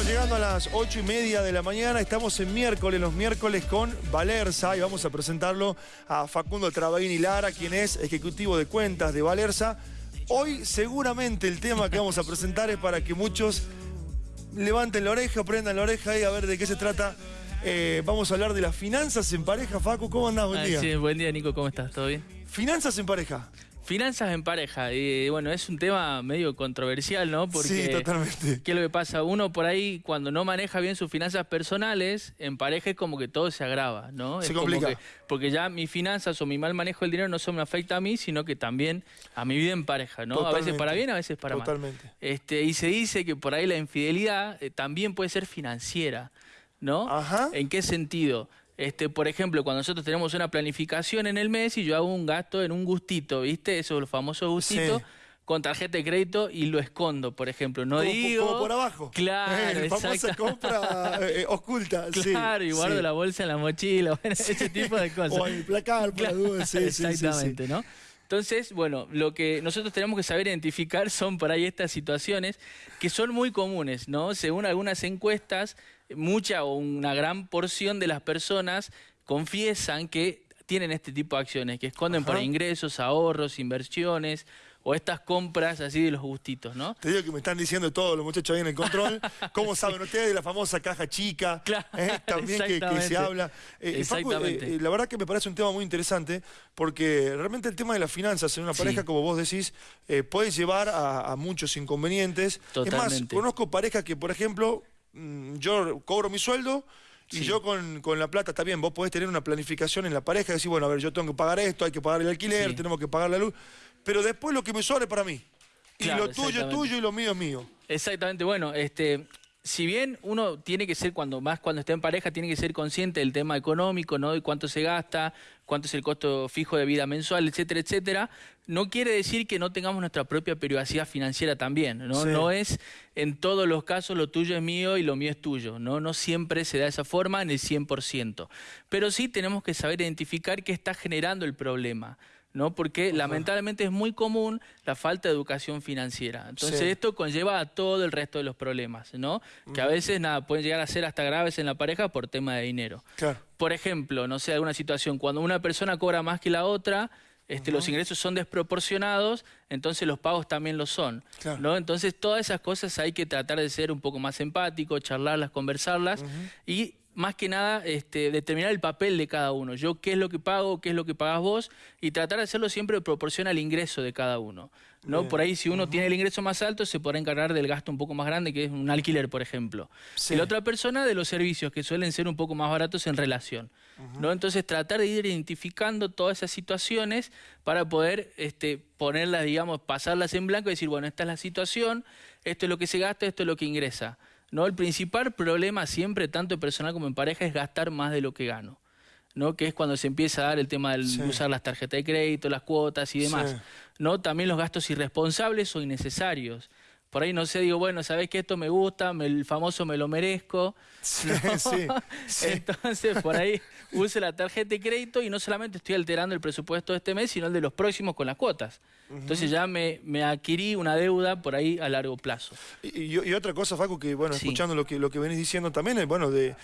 Estamos llegando a las ocho y media de la mañana, estamos en miércoles, los miércoles con Valerza y vamos a presentarlo a Facundo Trabaini Lara, quien es ejecutivo de cuentas de Valerza. Hoy seguramente el tema que vamos a presentar es para que muchos levanten la oreja, prendan la oreja y a ver de qué se trata. Eh, vamos a hablar de las finanzas en pareja. Facu, ¿cómo andás? Buen Ah, día. sí, buen día, Nico, ¿cómo estás? ¿Todo bien? Finanzas en pareja. Finanzas en pareja. Y bueno, es un tema medio controversial, ¿no? Porque, Sí, totalmente. ¿Qué es lo que pasa? Uno por ahí, cuando no maneja bien sus finanzas personales, en pareja es como que todo se agrava, ¿no? Se Es como complica. que- porque ya mis finanzas o mi mal manejo del dinero no solo me afecta a mí, sino que también a mi vida en pareja, ¿no? A veces para bien, a veces para mal. Totalmente. Este, y se dice que por ahí la infidelidad eh, también puede ser financiera, ¿no? Ajá. ¿En qué sentido? Este, por ejemplo, cuando nosotros tenemos una planificación en el mes y yo hago un gasto en un gustito, ¿viste? Eso, los famosos gustitos, Sí. con tarjeta de crédito y lo escondo, por ejemplo. No como, digo... como por abajo. Claro, Eh, famosa compra eh, oculta. sí, Claro, y guardo sí. la bolsa en la mochila, bueno, ese tipo de cosas. O en el placar, por la duda. Sí, sí, sí, sí. Exactamente, ¿no? Entonces, bueno, lo que nosotros tenemos que saber identificar son por ahí estas situaciones que son muy comunes, ¿no? Según algunas encuestas, mucha o una gran porción de las personas confiesan que tienen este tipo de acciones, que esconden por Ajá. ahí ingresos, ahorros, inversiones o estas compras así de los gustitos, ¿no? Te digo que me están diciendo todos los muchachos ahí en el control. ¿Cómo saben ustedes de la famosa caja chica? Claro, eh, también que- que, se exactamente. habla. Eh, Facu, eh, Exactamente. eh, la verdad que me parece un tema muy interesante porque realmente el tema de las finanzas en una Sí. pareja, como vos decís, puede llevar a, a muchos inconvenientes. Es más, Totalmente. conozco parejas que, por ejemplo, mm, yo cobro mi sueldo. Y Sí. yo con, con la plata está bien, vos podés tener una planificación en la pareja y decir, bueno, a ver, yo tengo que pagar esto, hay que pagar el alquiler, Sí. tenemos que pagar la luz, pero después lo que me sobra es para mí. Y Claro, lo tuyo es tuyo y lo mío es mío. Exactamente, bueno, este, si bien uno tiene que ser, cuando más cuando está en pareja, tiene que ser consciente del tema económico, ¿no? Y cuánto se gasta, cuánto es el costo fijo de vida mensual, etcétera, etcétera, no quiere decir que no tengamos nuestra propia privacidad financiera también, ¿no? Sí. No es en todos los casos lo tuyo es mío y lo mío es tuyo, ¿no? No siempre se da de esa forma en el 100%. Pero sí tenemos que saber identificar qué está generando el problema. ¿No? Porque lamentablemente es muy común la falta de educación financiera. Entonces Sí. esto conlleva a todo el resto de los problemas, ¿no? Que a veces nada pueden llegar a ser hasta graves en la pareja por tema de dinero. Claro. Por ejemplo, no sé, alguna situación, cuando una persona cobra más que la otra, este, los ingresos son desproporcionados, entonces los pagos también lo son. Claro. ¿no? Entonces todas esas cosas hay que tratar de ser un poco más empático, charlarlas, conversarlas y más que nada este, determinar el papel de cada uno. Yo qué es lo que pago, qué es lo que pagas vos y tratar de hacerlo siempre de proporción al ingreso de cada uno. ¿no? Bien. Por ahí si uno tiene el ingreso más alto se podrá encargar del gasto un poco más grande que es un alquiler, por ejemplo. Sí. Y la otra persona de los servicios que suelen ser un poco más baratos en relación. ¿no? Entonces tratar de ir identificando todas esas situaciones para poder este, ponerlas, digamos, pasarlas en blanco y decir, bueno, esta es la situación, esto es lo que se gasta, esto es lo que ingresa. ¿No? El principal problema siempre, tanto en personal como en pareja, es gastar más de lo que gano. ¿no? que es cuando se empieza a dar el tema de Sí. usar las tarjetas de crédito, las cuotas y demás. Sí. ¿no? También los gastos irresponsables o innecesarios. Por ahí no sé, digo, bueno, sabés que esto me gusta, me- el famoso me lo merezco. Sí, ¿no? sí, sí. Entonces, por ahí use la tarjeta de crédito y no solamente estoy alterando el presupuesto de este mes, sino el de los próximos con las cuotas. Entonces ya me, me adquirí una deuda por ahí a largo plazo. Y, y- y otra cosa, Facu, que bueno, Sí. escuchando lo que, lo que venís diciendo también, es bueno, de,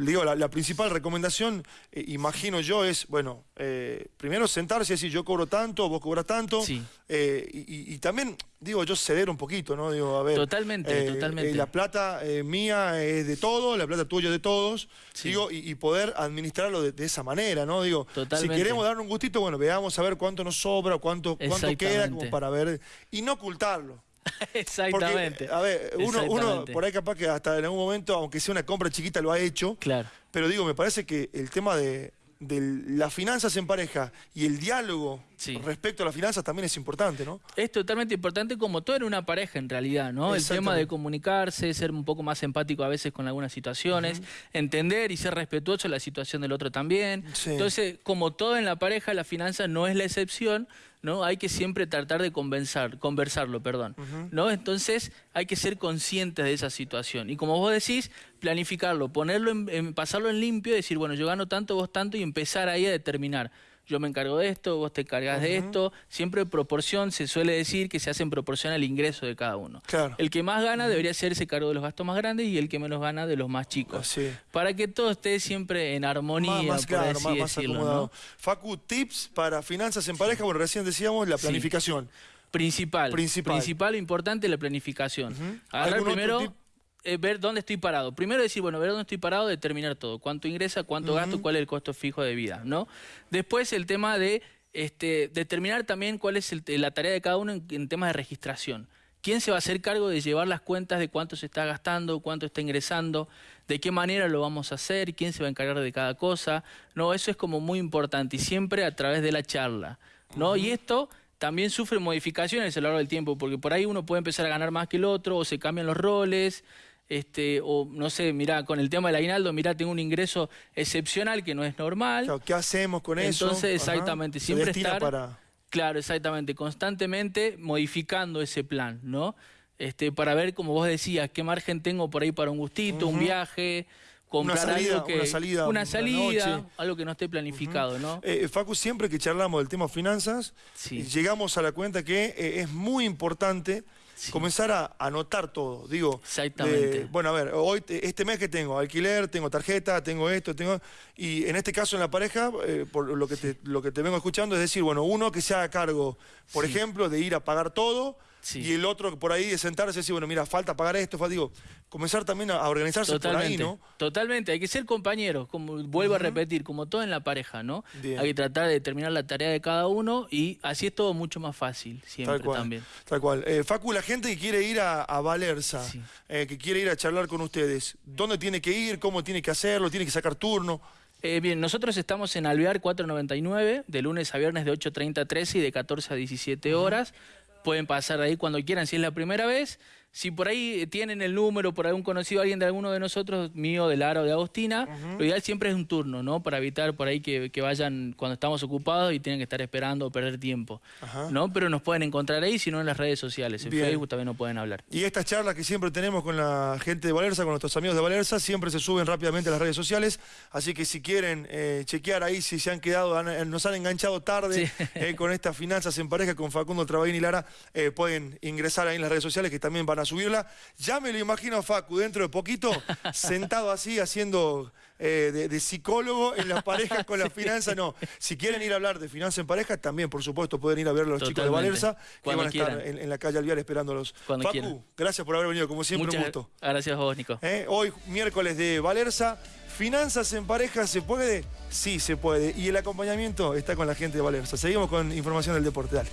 digo, la, la principal recomendación, eh, imagino yo, es, bueno, eh, primero sentarse y decir, yo cobro tanto, vos cobras tanto, Sí. eh, y, también, digo, yo ceder un poquito, ¿no? Digo, a ver. Totalmente, eh, totalmente. eh, la plata eh, mía es de todo, la plata tuya es de todos, Sí. digo, y, y poder administrarlo de, de esa manera, ¿no? Digo, Totalmente. si queremos dar un gustito, bueno, veamos a ver cuánto nos sobra, cuánto, cuánto queda, como para ver, y no ocultarlo. Exactamente. Porque, a ver, uno, uno por ahí capaz que hasta en algún momento, aunque sea una compra chiquita, lo ha hecho. Claro. Pero digo, me parece que el tema de, de las finanzas en pareja y el diálogo Sí. respecto a las finanzas también es importante, ¿no? Es totalmente importante como todo en una pareja en realidad, ¿no? El tema de comunicarse, ser un poco más empático a veces con algunas situaciones, entender y ser respetuoso de la situación del otro también. Sí. Entonces, como todo en la pareja, la finanza no es la excepción, ¿no? Hay que siempre tratar de conversar, conversarlo, perdón, ¿no? Entonces, hay que ser conscientes de esa situación. Y como vos decís, planificarlo, ponerlo en, en- pasarlo en limpio y decir, bueno, yo gano tanto, vos tanto y empezar ahí a determinar. Yo me encargo de esto, vos te encargas de esto. Siempre proporción, se suele decir que se hace en proporción al ingreso de cada uno. Claro. El que más gana debería hacerse cargo de los gastos más grandes y el que menos gana de los más chicos. Así. Para que todo esté siempre en armonía, Más, más por claro, así más, decirlo. Facu, tips para finanzas en pareja. Bueno, recién decíamos la Sí. planificación. Principal. Principal. Principal, importante, la planificación. Agarrar ¿Algún otro primero? Eh, ver dónde estoy parado. Primero decir, bueno, ver dónde estoy parado, determinar todo. Cuánto ingresa, cuánto gasto, cuál es el costo fijo de vida, ¿no? Después el tema de este, determinar también cuál es el- la tarea de cada uno en, en temas de registración. ¿Quién se va a hacer cargo de llevar las cuentas de cuánto se está gastando, cuánto está ingresando, de qué manera lo vamos a hacer, quién se va a encargar de cada cosa? No, eso es como muy importante y siempre a través de la charla, ¿no? Y esto también sufre modificaciones a lo largo del tiempo, porque por ahí uno puede empezar a ganar más que el otro, o se cambian los roles, este, o no sé, mira, con el tema del aguinaldo, mira, tengo un ingreso excepcional que no es normal. Claro, ¿Qué hacemos con eso? Entonces, exactamente, siempre estar- para... Claro, exactamente, constantemente modificando ese plan, ¿no? Este, para ver, como vos decías, qué margen tengo por ahí para un gustito, un viaje, comprar salida, algo que una salida, una una salida, algo que no esté planificado, ¿no? Eh, Facu, siempre que charlamos del tema finanzas, Sí. llegamos a la cuenta que eh, es muy importante Sí. comenzar a anotar todo. Digo, Exactamente. de- bueno, a ver, hoy te- este mes que tengo alquiler, tengo tarjeta, tengo esto, tengo y en este caso en la pareja, eh, por lo que te, lo que te vengo escuchando es decir, bueno, uno que se haga cargo, por Sí. ejemplo, de ir a pagar todo. Sí. Y el otro por ahí de sentarse y decir, bueno, mira, falta pagar esto, falta, digo, comenzar también a organizarse por ahí, Totalmente, ¿no? totalmente. Hay que ser compañeros, como vuelvo a repetir, como todo en la pareja, ¿no? Bien. Hay que tratar de determinar la tarea de cada uno y así es todo mucho más fácil, siempre Tal cual. también. Tal cual. Eh, Facu, la gente que quiere ir a, a Valerza, Sí. eh, que quiere ir a charlar con ustedes, ¿dónde tiene que ir? ¿Cómo tiene que hacerlo? ¿Tiene que sacar turno? Eh, bien, nosotros estamos en Alvear 499, de lunes a viernes de 8.30 a 13 y de 14 a 17 horas. Pueden pasar ahí cuando quieran, si es la primera vez. Si por ahí tienen el número, por algún conocido, alguien de alguno de nosotros, mío, de Lara o de Agostina, lo ideal siempre es un turno, ¿no? Para evitar por ahí que, que vayan cuando estamos ocupados y tienen que estar esperando o perder tiempo, Ajá. ¿no? Pero nos pueden encontrar ahí, si no en las redes sociales, en Bien. Facebook también nos pueden hablar. Y estas charlas que siempre tenemos con la gente de Valerza, con nuestros amigos de Valerza, siempre se suben rápidamente a las redes sociales. Así que si quieren eh, chequear ahí si se han quedado, han- eh, nos han enganchado tarde Sí. eh, con estas finanzas en pareja con Facundo Trabaín y Lara, eh, pueden ingresar ahí en las redes sociales que también van a subirla. Ya me lo imagino a Facu dentro de poquito, sentado así haciendo eh, de, de psicólogo en las parejas con las finanzas. No, si quieren ir a hablar de finanzas en pareja, también por supuesto pueden ir a ver a los chicos de. Valerza, que Cuando van a estar quieran. en, en la calle Alviar esperándolos. Cuando Facu, quieran. gracias por haber venido, como siempre, Muchas un gusto. gracias a vos, Nico. ¿Eh? Hoy, miércoles de Valerza, finanzas en pareja, ¿se puede? Sí, se puede. Y el acompañamiento está con la gente de Valerza. Seguimos con información del deporte, dale.